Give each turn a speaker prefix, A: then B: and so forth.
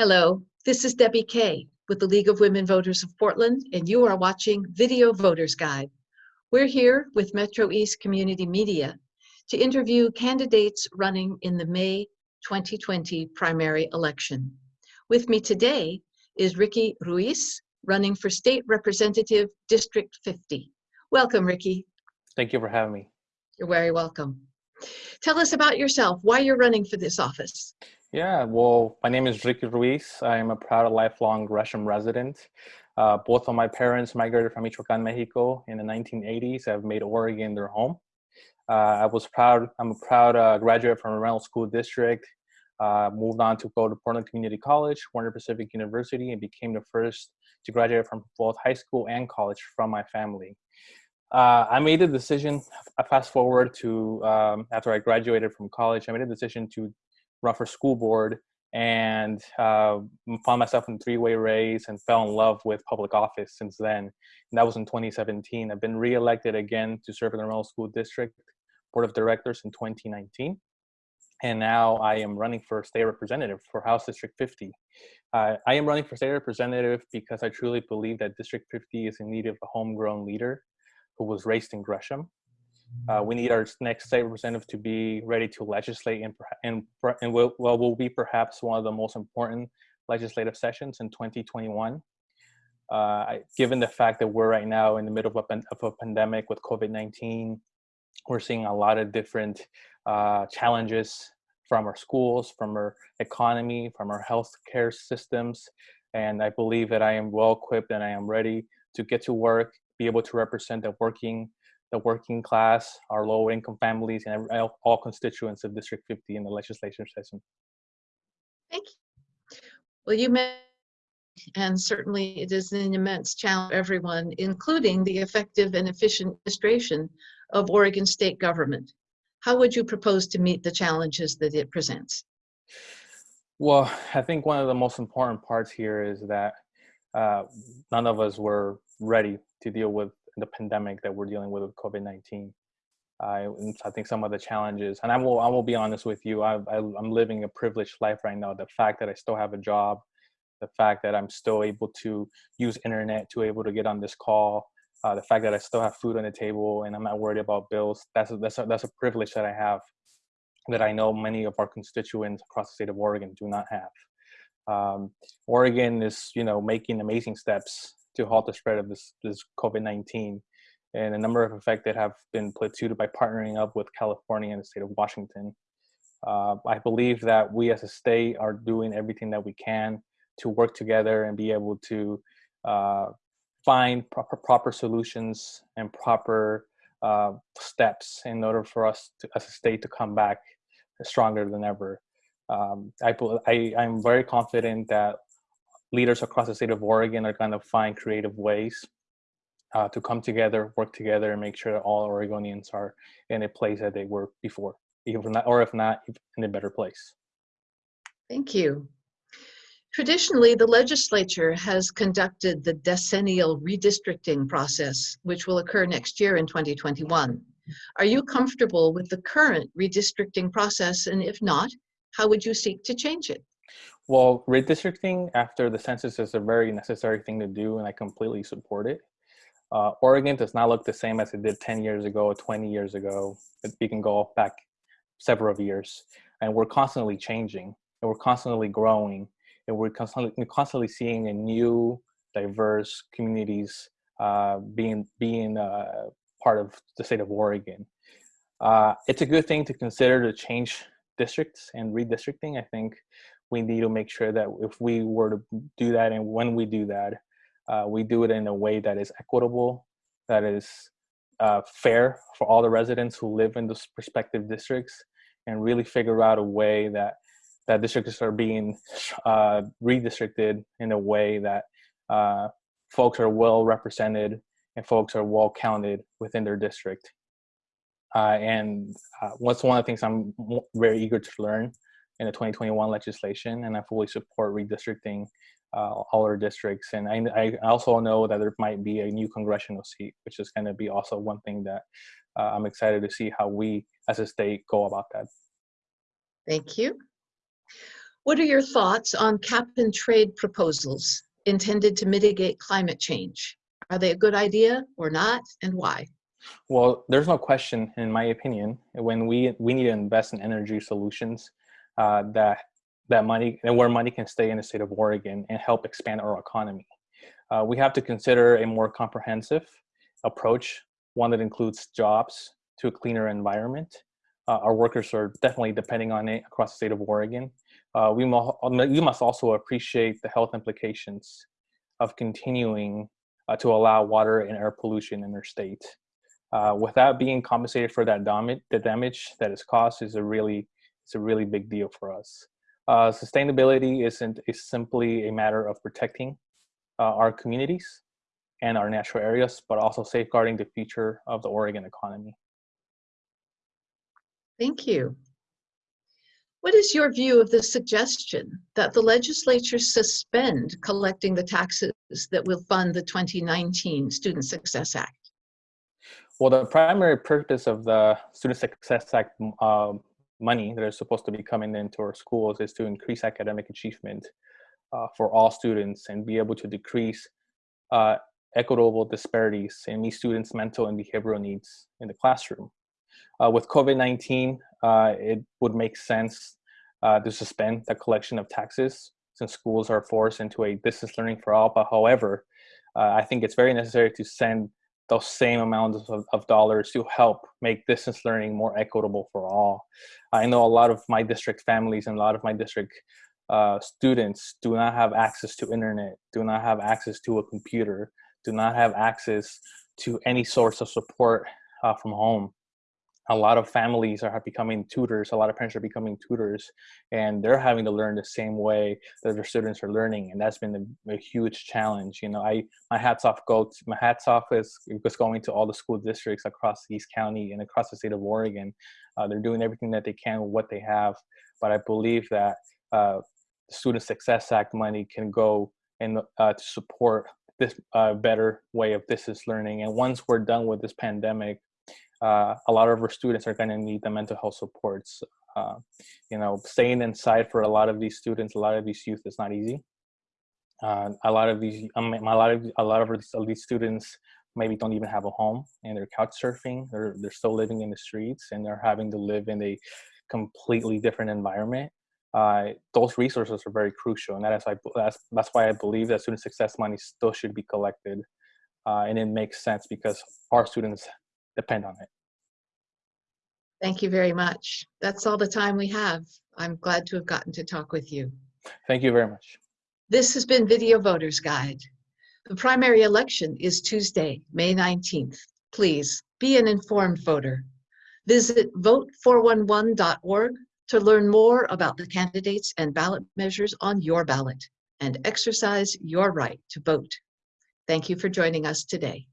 A: Hello, this is Debbie Kay with the League of Women Voters of Portland, and you are watching Video Voters Guide. We're here with Metro East Community Media to interview candidates running in the May 2020 primary election. With me today is Ricky Ruiz, running for State Representative District 50. Welcome, Ricky.
B: Thank you for having me.
A: You're very welcome. Tell us about yourself, why you're running for this office.
B: Yeah, well, my name is Ricky Ruiz. I am a proud lifelong Gresham resident. Uh, both of my parents migrated from Michoacan, Mexico in the 1980s. I've made Oregon their home. Uh, I was proud, I'm a proud uh, graduate from Reynolds School District. Uh, moved on to go to Portland Community College, Warner Pacific University, and became the first to graduate from both high school and college from my family. Uh, I made a decision, fast forward to um, after I graduated from college, I made a decision to run for school board and uh, found myself in three-way race and fell in love with public office since then. And that was in 2017. I've been reelected again to serve in the Reynolds School District Board of Directors in 2019. And now I am running for state representative for House District 50. Uh, I am running for state representative because I truly believe that District 50 is in need of a homegrown leader who was raised in Gresham uh, we need our next state representative to be ready to legislate and, and, and will, well, will be perhaps one of the most important legislative sessions in 2021. Uh, given the fact that we're right now in the middle of a, of a pandemic with COVID-19, we're seeing a lot of different uh, challenges from our schools, from our economy, from our healthcare systems. And I believe that I am well equipped and I am ready to get to work, be able to represent the working the working class, our low income families, and all constituents of District 50 in the legislature session.
A: Thank you. Well, you mentioned, and certainly it is an immense challenge for everyone, including the effective and efficient administration of Oregon state government. How would you propose to meet the challenges that it presents?
B: Well, I think one of the most important parts here is that uh, none of us were ready to deal with the pandemic that we're dealing with with COVID-19. I, I think some of the challenges, and I will, I will be honest with you, I, I, I'm living a privileged life right now. The fact that I still have a job, the fact that I'm still able to use internet to able to get on this call, uh, the fact that I still have food on the table and I'm not worried about bills, that's a, that's a, that's a privilege that I have that I know many of our constituents across the state of Oregon do not have. Um, Oregon is, you know, making amazing steps to halt the spread of this, this COVID-19 and a number of affected have been platooned by partnering up with California and the state of Washington. Uh, I believe that we as a state are doing everything that we can to work together and be able to uh, find proper, proper solutions and proper uh, steps in order for us to, as a state to come back stronger than ever. Um, I, I, I'm very confident that leaders across the state of Oregon are going to find creative ways uh, to come together, work together, and make sure that all Oregonians are in a place that they were before, even not, or if not, in a better place.
A: Thank you. Traditionally, the legislature has conducted the decennial redistricting process, which will occur next year in 2021. Are you comfortable with the current redistricting process? And if not, how would you seek to change it?
B: Well, redistricting after the census is a very necessary thing to do, and I completely support it. Uh, Oregon does not look the same as it did 10 years ago or 20 years ago. We can go back several years, and we're constantly changing, and we're constantly growing, and we're constantly, constantly seeing a new, diverse communities uh, being being uh, part of the state of Oregon. Uh, it's a good thing to consider to change districts and redistricting. I think we need to make sure that if we were to do that and when we do that, uh, we do it in a way that is equitable, that is uh, fair for all the residents who live in those respective districts, and really figure out a way that that districts are being uh, redistricted in a way that uh, folks are well represented and folks are well counted within their district. Uh, and uh, what's one of the things I'm very eager to learn in the 2021 legislation, and I fully support redistricting uh, all our districts. And I, I, also know that there might be a new congressional seat, which is going to be also one thing that uh, I'm excited to see how we as a state go about that.
A: Thank you. What are your thoughts on cap and trade proposals intended to mitigate climate change? Are they a good idea or not, and why?
B: Well, there's no question, in my opinion, when we we need to invest in energy solutions uh, that that money and where money can stay in the state of Oregon and help expand our economy. Uh, we have to consider a more comprehensive approach, one that includes jobs to a cleaner environment. Uh, our workers are definitely depending on it across the state of Oregon. Uh, we, mo- we must also appreciate the health implications of continuing uh, to allow water and air pollution in our state. Uh, without being compensated for that damage, the damage that is caused is a really, it's a really big deal for us. Uh, sustainability isn't is simply a matter of protecting uh, our communities and our natural areas, but also safeguarding the future of the Oregon economy.
A: Thank you. What is your view of the suggestion that the legislature suspend collecting the taxes that will fund the 2019 Student Success Act?
B: Well, the primary purpose of the Student Success Act uh, money that is supposed to be coming into our schools is to increase academic achievement uh, for all students and be able to decrease uh, equitable disparities in meet students' mental and behavioral needs in the classroom. Uh, with COVID-19, uh, it would make sense uh, to suspend the collection of taxes since schools are forced into a distance learning for all. But however, uh, I think it's very necessary to send those same amounts of, of, dollars to help make distance learning more equitable for all. I know a lot of my district families and a lot of my district uh, students do not have access to internet, do not have access to a computer, do not have access to any source of support uh, from home a lot of families are becoming tutors a lot of parents are becoming tutors and they're having to learn the same way that their students are learning and that's been a, a huge challenge you know i my hats off go to, my hats off is, is going to all the school districts across east county and across the state of oregon. Uh, they're doing everything that they can with what they have but i believe that uh, the student success act money can go and uh, to support this uh, better way of distance learning and once we're done with this pandemic uh, a lot of our students are going to need the mental health supports. Uh, you know, staying inside for a lot of these students, a lot of these youth is not easy. Uh, a lot of these, a lot of a lot of these, of these students maybe don't even have a home and they're couch surfing. They're they're still living in the streets and they're having to live in a completely different environment. Uh, those resources are very crucial, and that is why that's that's why I believe that student success money still should be collected, uh, and it makes sense because our students depend on it.
A: Thank you very much. That's all the time we have. I'm glad to have gotten to talk with you.
B: Thank you very much.
A: This has been Video Voters Guide. The primary election is Tuesday, May 19th. Please be an informed voter. Visit vote411.org to learn more about the candidates and ballot measures on your ballot and exercise your right to vote. Thank you for joining us today.